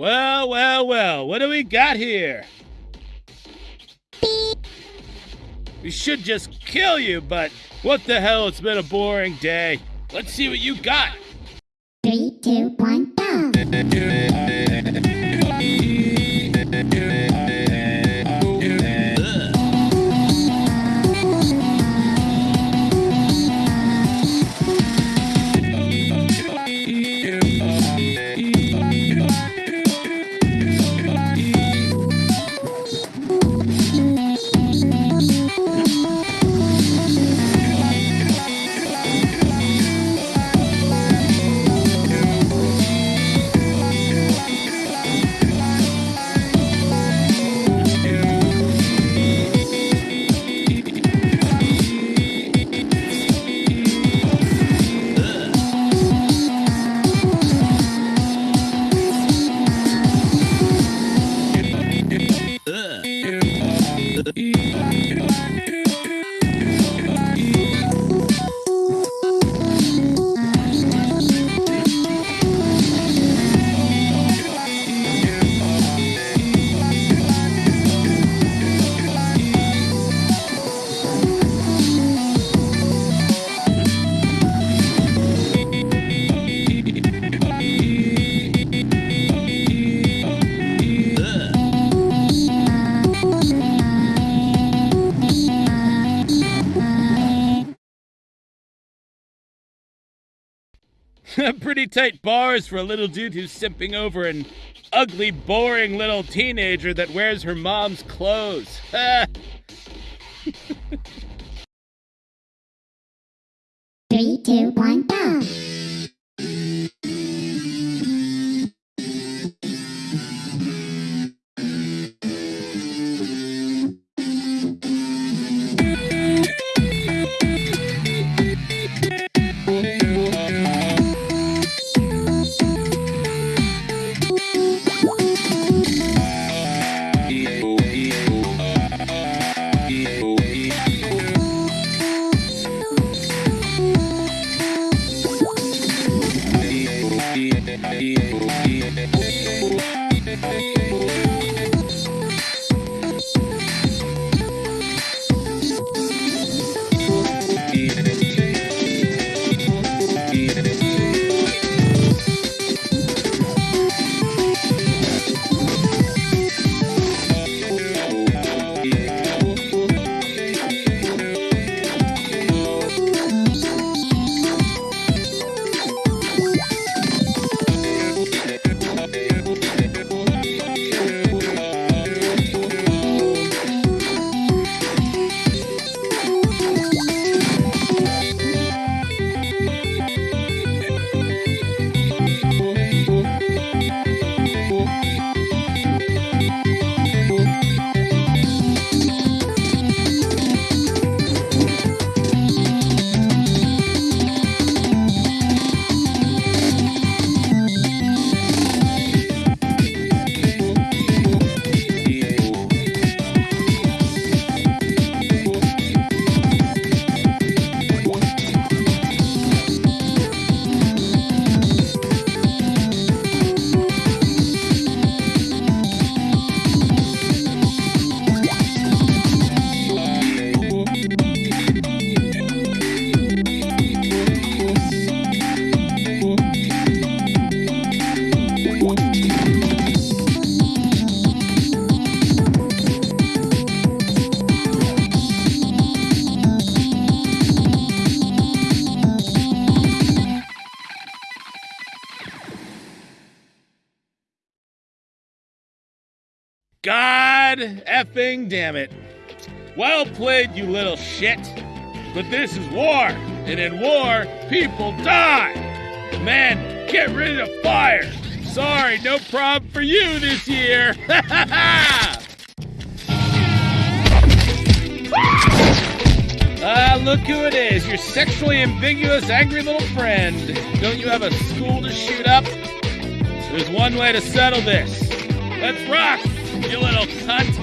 Well, well, well, what do we got here? We should just kill you, but what the hell, it's been a boring day. Let's see what you got. you. Pretty tight bars for a little dude who's simping over an ugly, boring little teenager that wears her mom's clothes. Three, two, one, go! God effing damn it. Well played, you little shit. But this is war, and in war, people die. Man, get rid of fire. Sorry, no problem for you this year. Ah, look who it is, your sexually ambiguous, angry little friend. Don't you have a school to shoot up? There's one way to settle this. Let's rock, you little cunt.